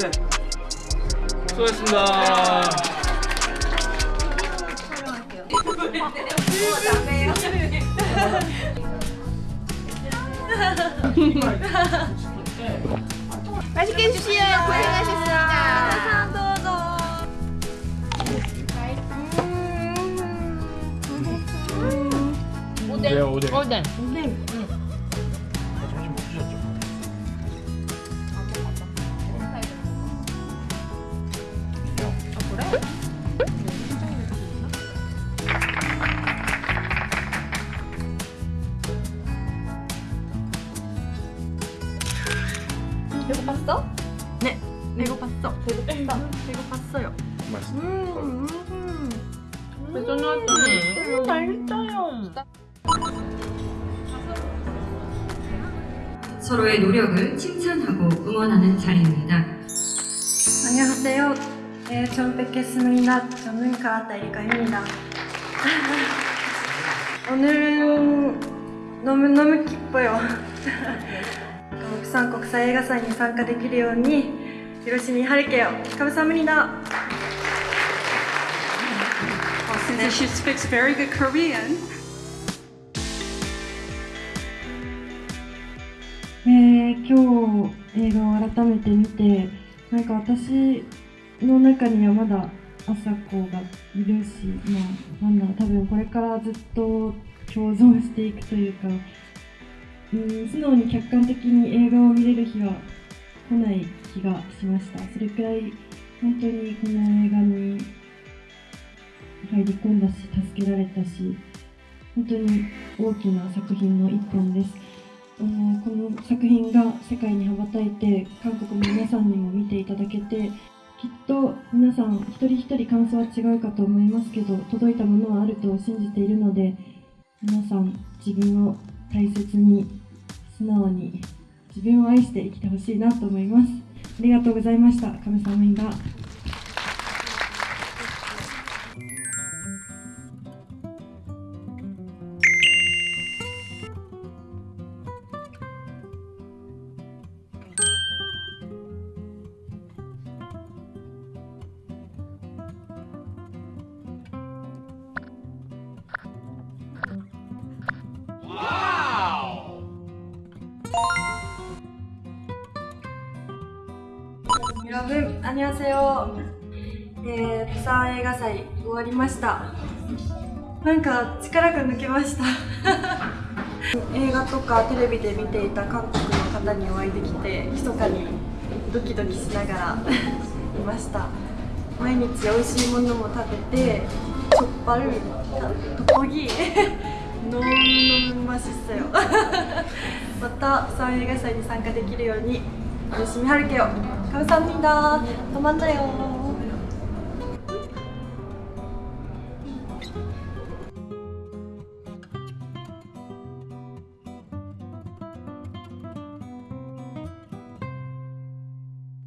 네. 수고하셨습니다. 네. 수고하셨습니다. 네. 맛있게 드세요. 고생하셨습니다. 도도. 오뎅. 오뎅. 오뎅. 배고팠어? 네. 배고팠어. 배고팠어. 배고팠어요. 맛있어. 음. 배도 나왔더니 맛있어요. 서로의 노력을 칭찬하고 응원하는 자리입니다. 안녕하세요. 네, 처음 뵙겠습니다. 저는 가라타 이리카입니다. 오늘은 너무너무 기뻐요. さん国際映画祭に参加できるように広島しみはるさむ Since she speaks very good Korean. えー、今日映画を改めて見てなんか私の中にはまだ朝子がいるし、まあ、なんだろう多分これからずっと共存していくというかうん素直に客観的に映画を見れる日は来ない気がしました。それくらい本当にこの映画に入り込んだし助けられたし本当に大きな作品の一本です。あのこの作品が世界に羽ばたいて韓国の皆さんにも見ていただけてきっと皆さん一人一人感想は違うかと思いますけど届いたものはあると信じているので皆さん自分を大切に素直に自分を愛して生きてほしいなと思います。ありがとうございました。亀さんが。 여러분 안녕하세요. 예, 부산 映画祭終わりました。なんか力が抜けました。映画とかテレビで見ていた韓国の方にお会いできて、密かにドキドキしながらいました。毎日美味しいものも食べて、チョッパル、トポギ、ノーノムマシッよ。また부산映画祭に参加できるように열심히 할게요. 감사합니다. 또 만나요.